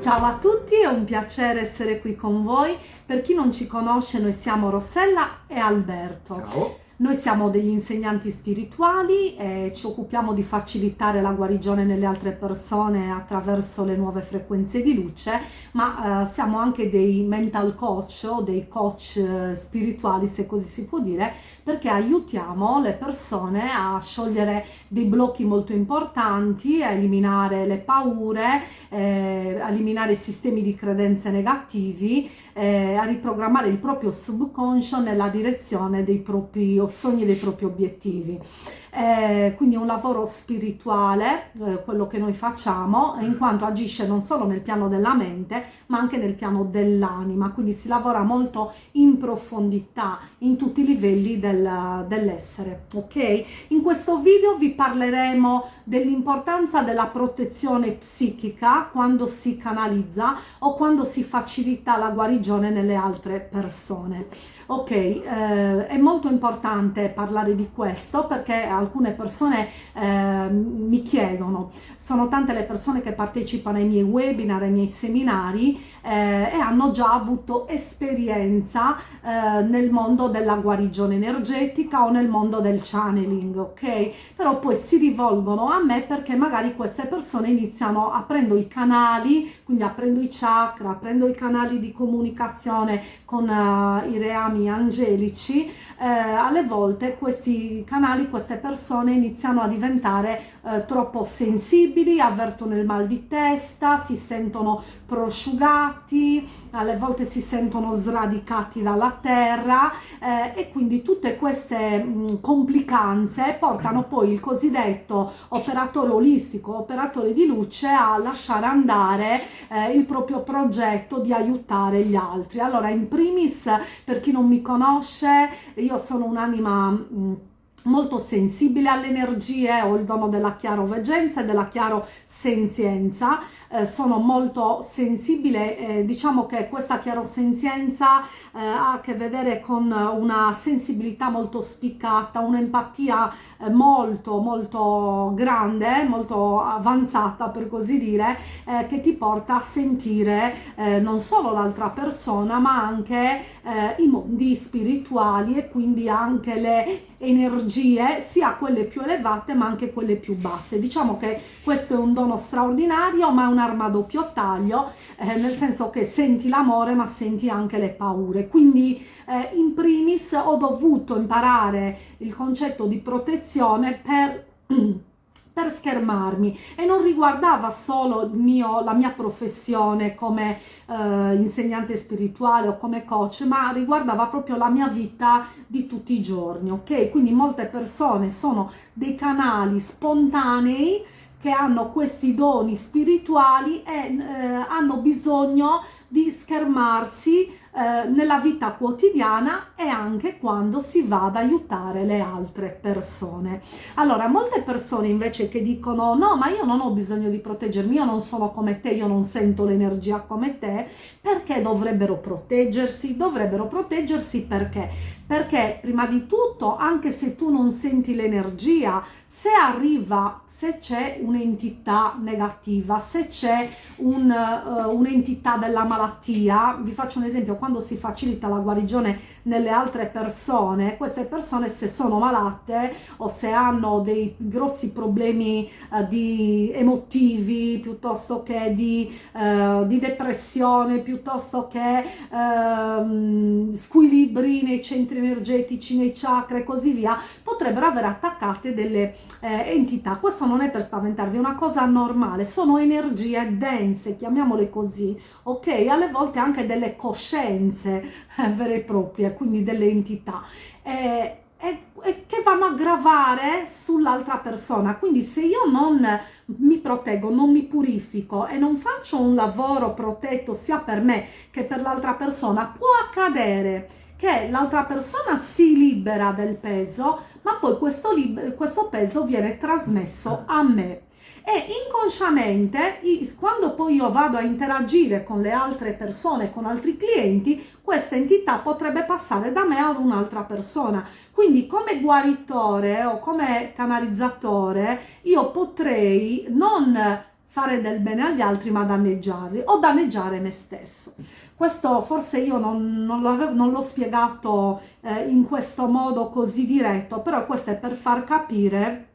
Ciao a tutti, è un piacere essere qui con voi. Per chi non ci conosce, noi siamo Rossella e Alberto. Ciao. Noi siamo degli insegnanti spirituali e ci occupiamo di facilitare la guarigione nelle altre persone attraverso le nuove frequenze di luce, ma eh, siamo anche dei mental coach o dei coach eh, spirituali, se così si può dire, perché aiutiamo le persone a sciogliere dei blocchi molto importanti, a eliminare le paure, eh, a eliminare sistemi di credenze negativi, eh, a riprogrammare il proprio subconscio nella direzione dei propri sogni dei propri obiettivi. Eh, quindi è un lavoro spirituale, eh, quello che noi facciamo, in quanto agisce non solo nel piano della mente, ma anche nel piano dell'anima, quindi si lavora molto in profondità, in tutti i livelli del, dell'essere, ok? In questo video vi parleremo dell'importanza della protezione psichica quando si canalizza o quando si facilita la guarigione nelle altre persone. Ok, eh, è molto importante parlare di questo perché alcune persone eh, mi chiedono, sono tante le persone che partecipano ai miei webinar, ai miei seminari eh, e hanno già avuto esperienza eh, nel mondo della guarigione energetica o nel mondo del channeling, ok? Però poi si rivolgono a me perché magari queste persone iniziano aprendo i canali, quindi aprendo i chakra, aprendo i canali di comunicazione con uh, i reami angelici, eh, alle volte questi canali, queste persone iniziano a diventare eh, troppo sensibili, avvertono il mal di testa, si sentono prosciugati, alle volte si sentono sradicati dalla terra eh, e quindi tutte queste mh, complicanze portano poi il cosiddetto operatore olistico, operatore di luce a lasciare andare eh, il proprio progetto di aiutare gli altri. Allora in primis per chi non mi conosce, io sono un'anima molto sensibile alle energie, ho il dono della chiaroveggenza e della chiarosenzienza, eh, sono molto sensibile, eh, diciamo che questa chiarosenzienza eh, ha a che vedere con una sensibilità molto spiccata, un'empatia eh, molto molto grande, molto avanzata per così dire, eh, che ti porta a sentire eh, non solo l'altra persona ma anche i mondi spirituali e quindi anche le energie sia quelle più elevate ma anche quelle più basse. Diciamo che questo è un dono straordinario ma è un'arma a doppio taglio eh, nel senso che senti l'amore ma senti anche le paure. Quindi eh, in primis ho dovuto imparare il concetto di protezione per per schermarmi e non riguardava solo mio, la mia professione come eh, insegnante spirituale o come coach ma riguardava proprio la mia vita di tutti i giorni ok? Quindi molte persone sono dei canali spontanei che hanno questi doni spirituali e eh, hanno bisogno di schermarsi eh, nella vita quotidiana e anche quando si va ad aiutare le altre persone. Allora, molte persone invece che dicono no, ma io non ho bisogno di proteggermi, io non sono come te, io non sento l'energia come te, perché dovrebbero proteggersi? Dovrebbero proteggersi perché? Perché prima di tutto, anche se tu non senti l'energia, se arriva, se c'è un'entità negativa, se c'è un, uh, un'entità della malattia, vi faccio un esempio, quando si facilita la guarigione nelle altre persone, queste persone se sono malate o se hanno dei grossi problemi uh, di emotivi piuttosto che di, uh, di, depressione, piuttosto che uh, squilibri nei centri energetici, nei chakra e così via, potrebbero avere attaccate delle eh, entità. Questo non è per spaventarvi, è una cosa normale, sono energie dense, chiamiamole così, ok? Alle volte anche delle coscienze presenze eh, vere e proprie, quindi delle entità. Eh, e, e, che vanno a gravare sull'altra persona quindi se io non mi proteggo non mi purifico e non faccio un lavoro protetto sia per me che per l'altra persona può accadere che l'altra persona si libera del peso ma poi questo, questo peso viene trasmesso a me e inconsciamente quando poi io vado a interagire con le altre persone, con altri clienti, questa entità potrebbe passare da me ad un'altra persona. Quindi come guaritore o come canalizzatore io potrei non fare del bene agli altri ma danneggiarli o danneggiare me stesso. Questo forse io non, non l'ho spiegato eh, in questo modo così diretto, però questo è per far capire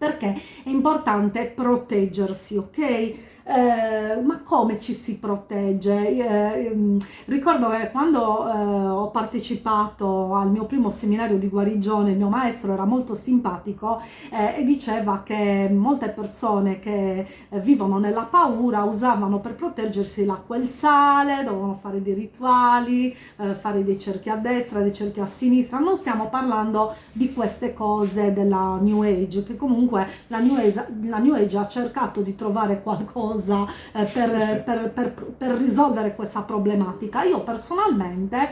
perché è importante proteggersi, ok? Eh, ma come ci si protegge? Eh, ehm, ricordo che quando eh, ho partecipato al mio primo seminario di guarigione, il mio maestro era molto simpatico eh, e diceva che molte persone che eh, vivono nella paura usavano per proteggersi l'acqua e il sale, dovevano fare dei rituali, eh, fare dei cerchi a destra, dei cerchi a sinistra. Non stiamo parlando di queste cose della New Age, che comunque la New Age, la New Age ha cercato di trovare qualcosa cosa eh, per, per, per, per risolvere questa problematica. Io personalmente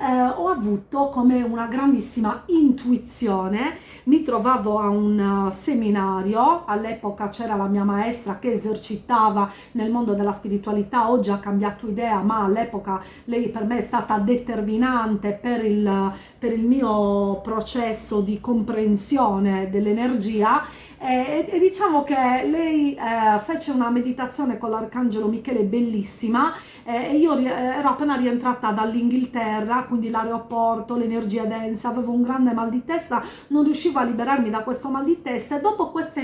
eh, ho avuto come una grandissima intuizione, mi trovavo a un uh, seminario, all'epoca c'era la mia maestra che esercitava nel mondo della spiritualità, oggi ha cambiato idea, ma all'epoca lei per me è stata determinante per il, per il mio processo di comprensione dell'energia e, e, diciamo che lei eh, fece una meditazione con l'arcangelo Michele bellissima eh, e io ero appena rientrata dall'Inghilterra quindi l'aeroporto, l'energia densa, avevo un grande mal di testa, non riuscivo a liberarmi da questo mal di testa e dopo questa,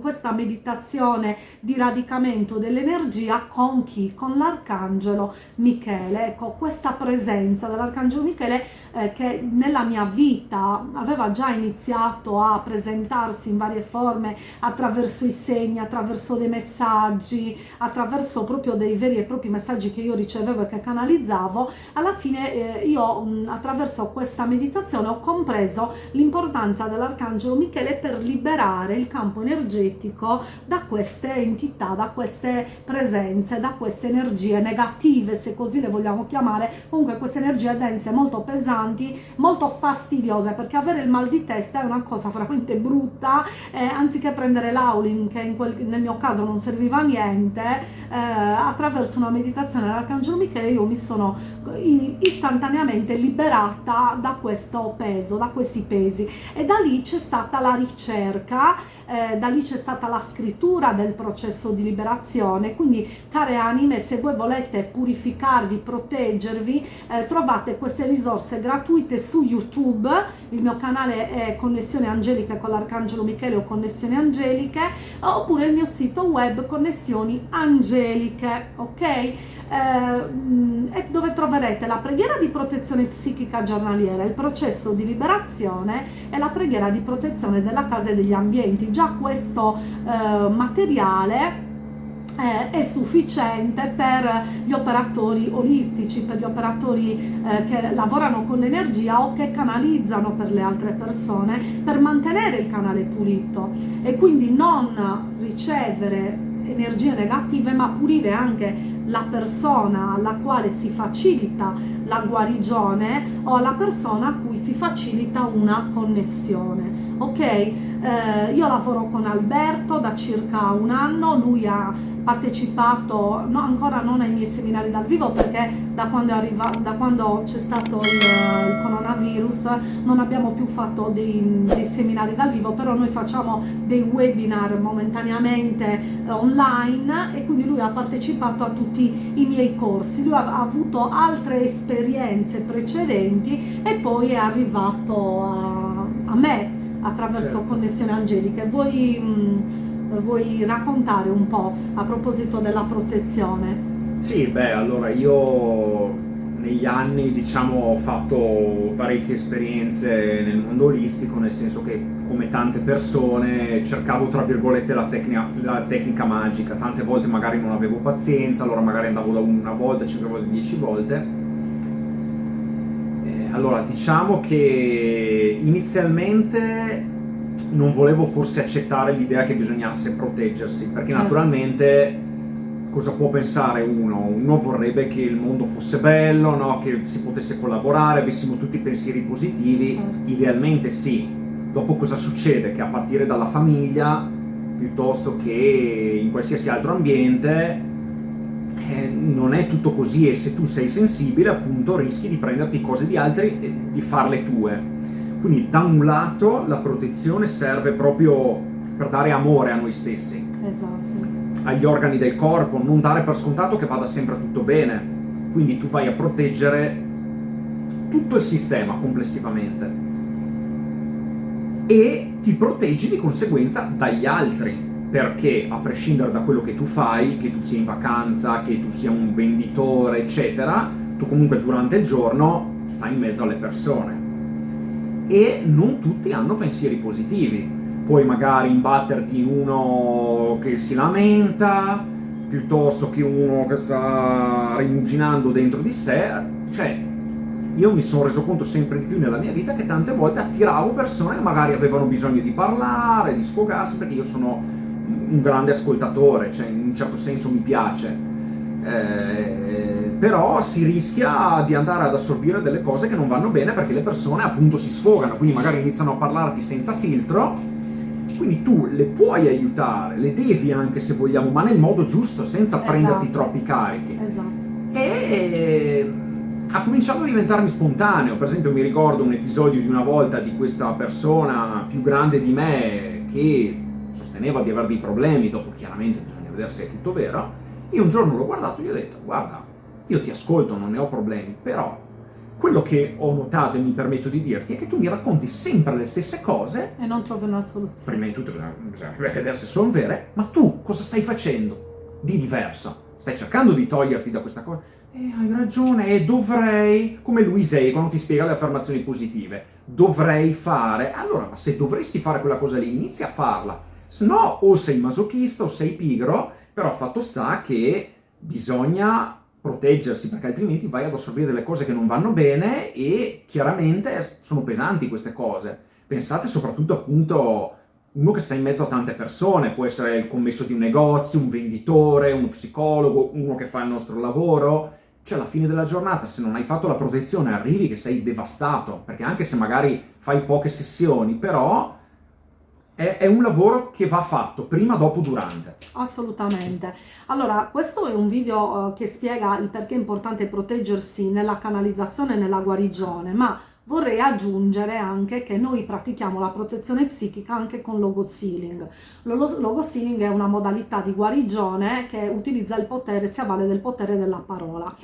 questa meditazione di radicamento dell'energia con chi? Con l'arcangelo Michele, ecco questa presenza dell'arcangelo Michele eh, che nella mia vita aveva già iniziato a presentarsi in varie forme attraverso i segni, attraverso dei messaggi, attraverso proprio dei veri e propri messaggi che io ricevevo e che canalizzavo, alla fine eh, io attraverso questa meditazione ho compreso l'importanza dell'Arcangelo Michele per liberare il campo energetico da queste entità, da queste presenze, da queste energie negative, se così le vogliamo chiamare, comunque queste energie dense molto pesanti, molto fastidiose, perché avere il mal di testa è una cosa veramente brutta, eh, anziché prendere l'aulin, che quel, nel mio caso non serviva a niente, eh, attraverso una meditazione dell'Arcangelo Michele io mi sono istantaneamente liberata da questo peso, da questi pesi. E da lì c'è stata la ricerca, eh, da lì c'è stata la scrittura del processo di liberazione, quindi care anime se voi volete purificarvi, proteggervi, eh, trovate queste risorse gratuite su YouTube, il mio canale è Connessione Angeliche con l'Arcangelo Michele o Connessioni Angeliche, oppure il mio sito web Connessioni Angeliche, ok? eh, dove troverete la preghiera di protezione psichica giornaliera, il processo di liberazione e la preghiera di protezione della casa e degli ambienti. Già questo eh, materiale eh, è sufficiente per gli operatori olistici, per gli operatori eh, che lavorano con l'energia o che canalizzano per le altre persone per mantenere il canale pulito e quindi non ricevere energie negative ma pulire anche la persona alla quale si facilita la guarigione o alla persona a cui si facilita una connessione. Ok eh, io lavoro con Alberto da circa un anno lui ha partecipato no, ancora non ai miei seminari dal vivo perché da quando, c'è stato il, il, coronavirus non abbiamo più fatto dei, dei, seminari dal vivo però noi facciamo dei webinar momentaneamente eh, online e quindi lui ha partecipato a tutti i miei corsi. Lui ha, ha avuto altre esperienze precedenti e poi è arrivato a, a me attraverso certo. connessione angelica vuoi mh, vuoi raccontare un po' a proposito della protezione? Sì, beh, allora io negli anni diciamo ho fatto parecchie esperienze nel mondo olistico, nel senso che come tante persone cercavo tra virgolette la tecnica, la tecnica magica, tante volte magari non avevo pazienza, allora magari andavo da una volta, cinque volte, dieci volte. Eh, allora diciamo che inizialmente non volevo forse accettare l'idea che bisognasse proteggersi, perché certo. naturalmente cosa può pensare uno? Uno vorrebbe che il mondo fosse bello, no? che si potesse collaborare, avessimo tutti pensieri positivi, certo. idealmente sì. Dopo cosa succede? Che a partire dalla famiglia, piuttosto che in qualsiasi altro ambiente, non è tutto così e se tu sei sensibile appunto rischi di prenderti cose di altri e di farle tue quindi da un lato la protezione serve proprio per dare amore a noi stessi. Esatto. agli organi del corpo, non dare per scontato che vada sempre tutto bene. Quindi tu vai a proteggere tutto il sistema complessivamente e ti proteggi di conseguenza dagli altri perché a prescindere da quello che tu fai, che tu sia in vacanza, che tu sia un venditore, eccetera, tu comunque durante il giorno stai in mezzo alle persone. E non tutti hanno pensieri positivi. Puoi magari imbatterti in uno che si lamenta, piuttosto che uno che sta rimuginando dentro di sé. Cioè, io mi sono reso conto sempre di più nella mia vita che tante volte attiravo persone che magari avevano bisogno di parlare, di sfogarsi, perché io sono un grande ascoltatore, cioè in un certo senso mi piace. Eh, però si rischia di andare ad assorbire delle cose che non vanno bene perché le persone appunto si sfogano, quindi magari iniziano a parlarti senza filtro, quindi tu le puoi aiutare, le devi anche se vogliamo, ma nel modo giusto, senza esatto. prenderti troppi carichi. Esatto. E ha cominciato a diventarmi spontaneo, per esempio mi ricordo un episodio di una volta di questa persona più grande di me che sosteneva di avere dei problemi, dopo chiaramente bisogna vedere se è tutto vero, io un giorno l'ho guardato e gli ho detto, guarda, io ti ascolto, non ne ho problemi, però quello che ho notato e mi permetto di dirti è che tu mi racconti sempre le stesse cose e non trovi una soluzione. Prima di tutto bisogna vedere se sono vere, ma tu cosa stai facendo di diverso? Stai cercando di toglierti da questa cosa? Eh, hai ragione, e dovrei, come Luisei quando ti spiega le affermazioni positive, dovrei fare, allora ma se dovresti fare quella cosa lì, inizia a farla, se no o sei masochista o sei pigro, però fatto sta che bisogna proteggersi perché altrimenti vai ad assorbire delle cose che non vanno bene e chiaramente sono pesanti queste cose. Pensate soprattutto appunto uno che sta in mezzo a tante persone, può essere il commesso di un negozio, un venditore, uno psicologo, uno che fa il nostro lavoro, cioè alla fine della giornata se non hai fatto la protezione arrivi che sei devastato, perché anche se magari fai poche sessioni, però è, è, un lavoro che va fatto prima, dopo, durante. Assolutamente. Allora, questo è un video uh, che spiega il perché è importante proteggersi nella canalizzazione e nella guarigione, ma vorrei aggiungere anche che noi pratichiamo la protezione psichica anche con logo sealing. Logo sealing è una modalità di guarigione che utilizza il potere, si avvale del potere della parola.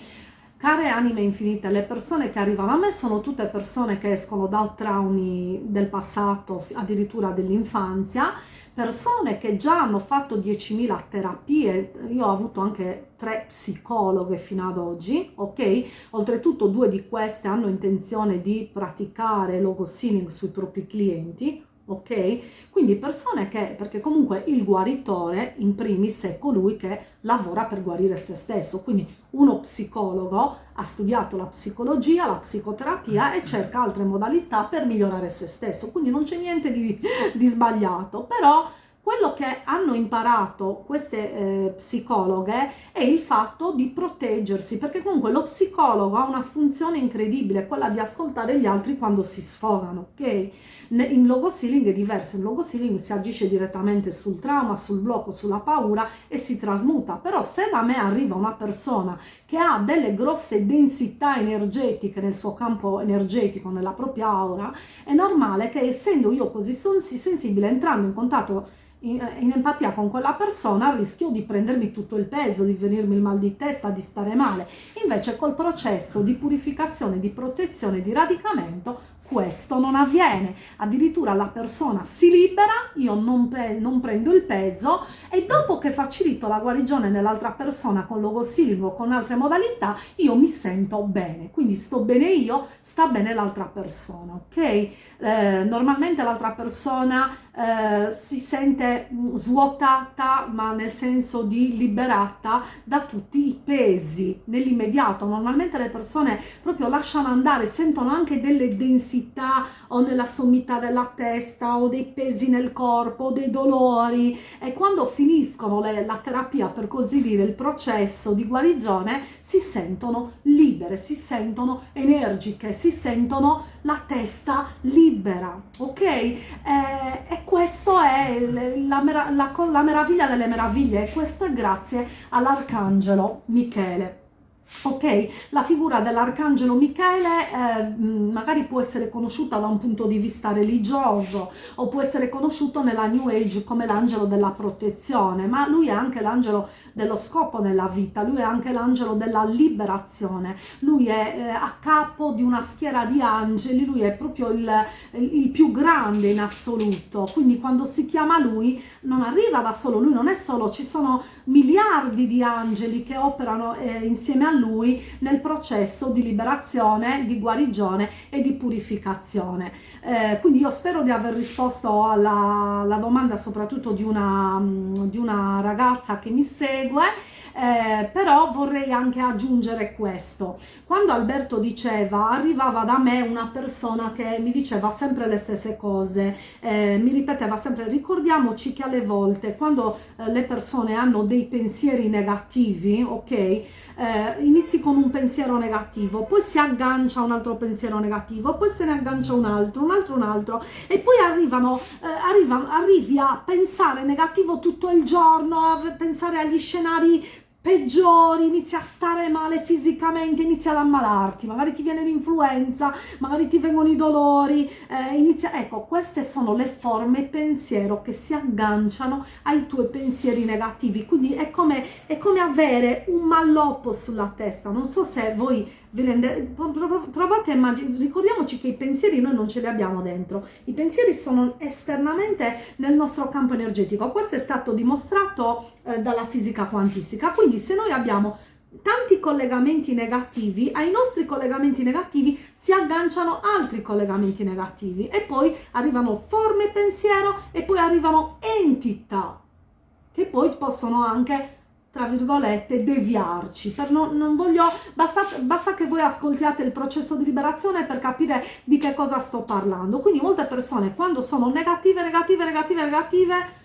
Care anime infinite, le persone che arrivano a me sono tutte persone che escono da traumi del passato, addirittura dell'infanzia, persone che già hanno fatto 10.000 terapie, io ho avuto anche tre psicologhe fino ad oggi, ok? Oltretutto due di queste hanno intenzione di praticare logo sui propri clienti, ok? Quindi persone che, perché comunque il guaritore in primis è colui che lavora per guarire se stesso, quindi uno psicologo ha studiato la psicologia, la psicoterapia e cerca altre modalità per migliorare se stesso, quindi non c'è niente di, di sbagliato, però quello che hanno imparato queste eh, psicologhe è il fatto di proteggersi, perché comunque lo psicologo ha una funzione incredibile, quella di ascoltare gli altri quando si sfogano, ok? In logo sealing è diverso, in logo sealing si agisce direttamente sul trauma, sul blocco, sulla paura e si trasmuta, però se da me arriva una persona che ha delle grosse densità energetiche nel suo campo energetico, nella propria aura, è normale che essendo io così sensibile, entrando in contatto in, empatia con quella persona rischio di prendermi tutto il peso, di venirmi il mal di testa, di stare male. Invece col processo di purificazione, di protezione, di radicamento questo non avviene, addirittura la persona si libera, io non, pre non, prendo il peso e dopo che facilito la guarigione nell'altra persona con logo sealing o con altre modalità, io mi sento bene, quindi sto bene io, sta bene l'altra persona, ok? Eh, normalmente l'altra persona eh, si sente mm, svuotata, ma nel senso di liberata da tutti i pesi nell'immediato. Normalmente le persone proprio lasciano andare, sentono anche delle densità o nella sommità della testa o dei pesi nel corpo o dei dolori e quando finiscono le, la terapia per così dire il processo di guarigione si sentono libere, si sentono energiche, si sentono la testa libera, ok? Eh, e questo è la, la, la, meraviglia delle meraviglie e questo è grazie all'arcangelo Michele. Ok, la figura dell'arcangelo Michele eh, magari può essere conosciuta da un punto di vista religioso o può essere conosciuto nella New Age come l'angelo della protezione, ma lui è anche l'angelo dello scopo nella vita, lui è anche l'angelo della liberazione, lui è eh, a capo di una schiera di angeli, lui è proprio il, il più grande in assoluto, quindi quando si chiama lui non arriva da solo, lui non è solo, ci sono miliardi di angeli che operano eh, insieme a lui lui nel processo di liberazione, di guarigione e di purificazione. Eh, quindi io spero di aver risposto alla, alla domanda soprattutto di una, di una ragazza che mi segue eh, però vorrei anche aggiungere questo. Quando Alberto diceva, arrivava da me una persona che mi diceva sempre le stesse cose, eh, mi ripeteva sempre, ricordiamoci che alle volte quando eh, le persone hanno dei pensieri negativi, ok, eh, inizi con un pensiero negativo, poi si aggancia un altro pensiero negativo, poi se ne aggancia un altro, un altro, un altro, e poi arrivano, eh, arriva, arrivi a pensare negativo tutto il giorno, a pensare agli scenari peggiori, inizi a stare male fisicamente, inizi ad ammalarti, magari ti viene l'influenza, magari ti vengono i dolori, eh, inizia... ecco, queste sono le forme pensiero che si agganciano ai tuoi pensieri negativi, quindi è come, è come avere un malloppo sulla testa, non so se voi vi rendete, provate a immaginare, ricordiamoci che i pensieri noi non ce li abbiamo dentro, i pensieri sono esternamente nel nostro campo energetico, questo è stato dimostrato eh, dalla fisica quantistica, quindi se noi abbiamo tanti collegamenti negativi, ai nostri collegamenti negativi si agganciano altri collegamenti negativi e poi arrivano forme pensiero e poi arrivano entità che poi possono anche tra virgolette, deviarci. Per non, non voglio, basta, basta, che voi ascoltiate il processo di liberazione per capire di che cosa sto parlando. Quindi molte persone quando sono negative, negative, negative, negative,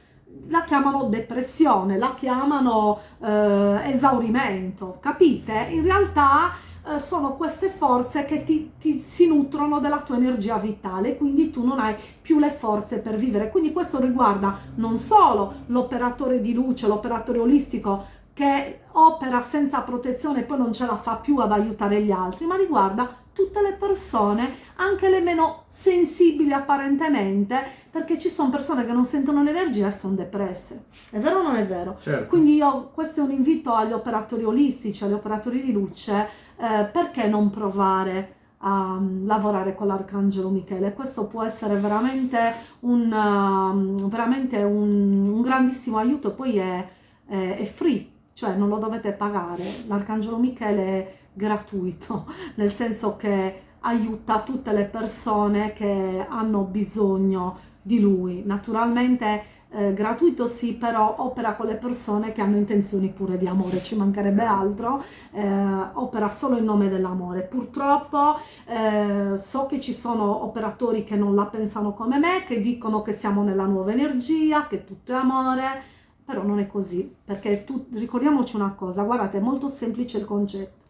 la chiamano depressione, la chiamano eh, esaurimento, capite? In realtà eh, sono queste forze che ti, ti, si nutrono della tua energia vitale, quindi tu non hai più le forze per vivere. Quindi questo riguarda non solo l'operatore di luce, l'operatore olistico, che opera senza protezione e poi non ce la fa più ad aiutare gli altri, ma riguarda tutte le persone, anche le meno sensibili apparentemente, perché ci sono persone che non sentono l'energia e sono depresse. È vero o non è vero? Certo. Quindi io, questo è un invito agli operatori olistici, agli operatori di luce, eh, perché non provare a um, lavorare con l'Arcangelo Michele. Questo può essere veramente un, uh, veramente un, un grandissimo aiuto e poi è, è, è free cioè non lo dovete pagare, l'Arcangelo Michele è gratuito, nel senso che aiuta tutte le persone che hanno bisogno di lui. Naturalmente eh, gratuito sì, però opera con le persone che hanno intenzioni pure di amore, ci mancherebbe altro, eh, opera solo in nome dell'amore. Purtroppo eh, so che ci sono operatori che non la pensano come me, che dicono che siamo nella nuova energia, che tutto è amore, però non è così, perché tu, ricordiamoci una cosa, guardate, è molto semplice il concetto.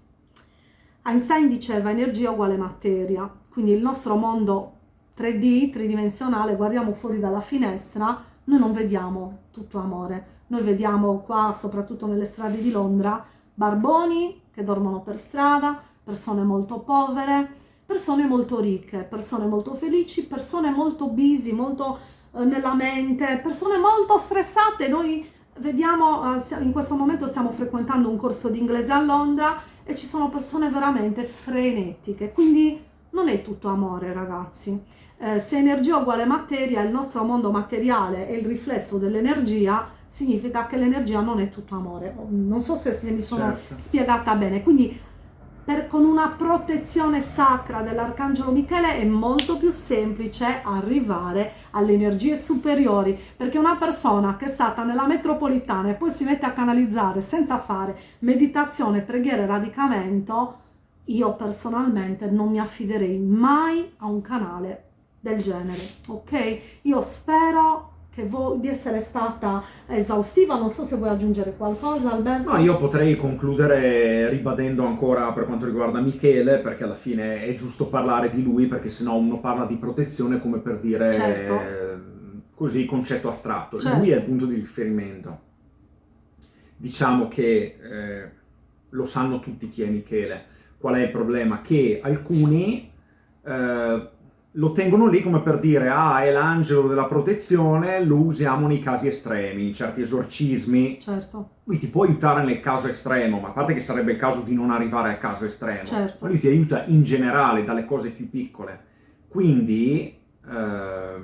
Einstein diceva energia uguale materia, quindi il nostro mondo 3D, tridimensionale, guardiamo fuori dalla finestra, noi non vediamo tutto amore, noi vediamo qua, soprattutto nelle strade di Londra, barboni che dormono per strada, persone molto povere, persone molto ricche, persone molto felici, persone molto busy, molto nella mente, persone molto stressate. Noi vediamo, eh, in questo momento stiamo frequentando un corso di inglese a Londra e ci sono persone veramente frenetiche, quindi non è tutto amore ragazzi. Eh, se energia uguale materia, il nostro mondo materiale è il riflesso dell'energia, significa che l'energia non è tutto amore. Non so se, se mi sono certo. spiegata bene, quindi per, con una protezione sacra dell'Arcangelo Michele è molto più semplice arrivare alle energie superiori, perché una persona che è stata nella metropolitana e poi si mette a canalizzare senza fare meditazione, preghiera e radicamento, io personalmente non mi affiderei mai a un canale del genere, ok? Io spero di essere stata esaustiva, non so se vuoi aggiungere qualcosa Alberto. No, io potrei concludere ribadendo ancora per quanto riguarda Michele, perché alla fine è giusto parlare di lui, perché sennò uno parla di protezione come per dire certo. eh, così concetto astratto, certo. lui è il punto di riferimento. Diciamo che eh, lo sanno tutti chi è Michele. Qual è il problema? Che alcuni eh, lo tengono lì come per dire ah è l'angelo della protezione, lo usiamo nei casi estremi, certi esorcismi. Certo. Lui ti può aiutare nel caso estremo, ma a parte che sarebbe il caso di non arrivare al caso estremo, certo. ma lui ti aiuta in generale dalle cose più piccole. Quindi eh,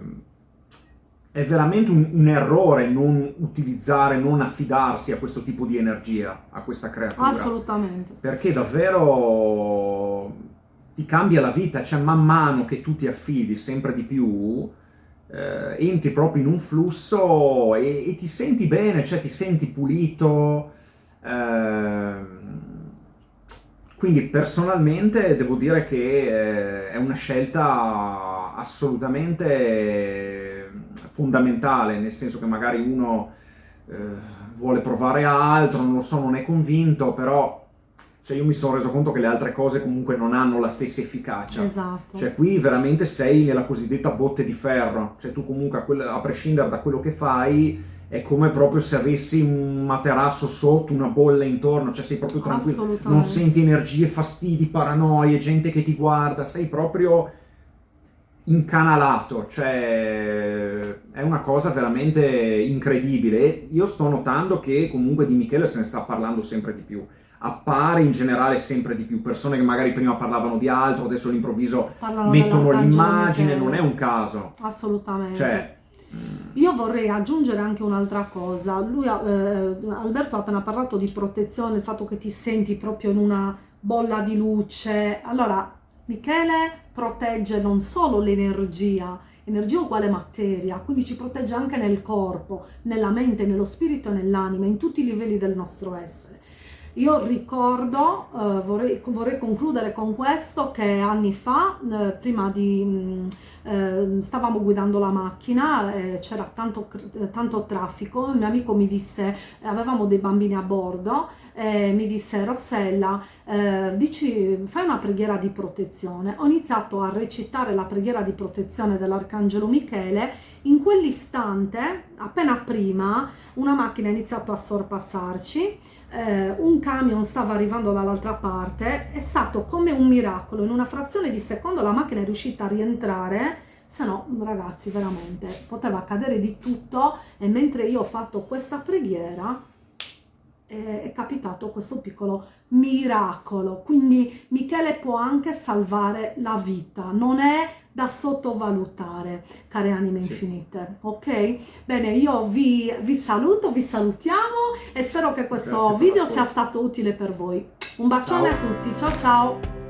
è veramente un, un, errore non utilizzare, non affidarsi a questo tipo di energia, a questa creatura. Assolutamente. Perché davvero ti cambia la vita, cioè man mano che tu ti affidi sempre di più, eh, entri proprio in un flusso e, e, ti senti bene, cioè ti senti pulito. Eh, quindi personalmente devo dire che eh, è una scelta assolutamente fondamentale, nel senso che magari uno eh, vuole provare altro, non lo so, non è convinto, però cioè io mi sono reso conto che le altre cose comunque non hanno la stessa efficacia. Esatto. Cioè qui veramente sei nella cosiddetta botte di ferro, cioè tu comunque a, quel, a prescindere da quello che fai è come proprio se avessi un materasso sotto, una bolla intorno, cioè sei proprio tranquillo, non senti energie, fastidi, paranoie, gente che ti guarda, sei proprio incanalato, cioè è una cosa veramente incredibile. Io sto notando che comunque di Michele se ne sta parlando sempre di più appare in generale sempre di più. Persone che magari prima parlavano di altro, adesso all'improvviso mettono l'immagine, non è un caso. Assolutamente. Cioè, io vorrei aggiungere anche un'altra cosa. Lui, eh, Alberto ha appena parlato di protezione, il fatto che ti senti proprio in una bolla di luce. Allora, Michele protegge non solo l'energia, energia uguale materia, quindi ci protegge anche nel corpo, nella mente, nello spirito e nell'anima, in tutti i livelli del nostro essere. Io ricordo, eh, vorrei, vorrei, concludere con questo, che anni fa, eh, prima di... Mh, mm, eh, stavamo guidando la macchina, eh, c'era tanto, tanto, traffico, il mio amico mi disse, avevamo dei bambini a bordo, mi disse Rossella, eh, dici, fai una preghiera di protezione. Ho iniziato a recitare la preghiera di protezione dell'Arcangelo Michele, in quell'istante, appena prima, una macchina ha iniziato a sorpassarci, eh, un camion stava arrivando dall'altra parte, è stato come un miracolo, in una frazione di secondo la macchina è riuscita a rientrare, se no ragazzi veramente poteva accadere di tutto. E mentre io ho fatto questa preghiera è capitato questo piccolo miracolo. Quindi Michele può anche salvare la vita, non è da sottovalutare, care anime sì. infinite. Ok? Bene, io vi, vi, saluto, vi salutiamo e spero che questo video sia stato utile per voi. Un bacione ciao. a tutti, ciao ciao!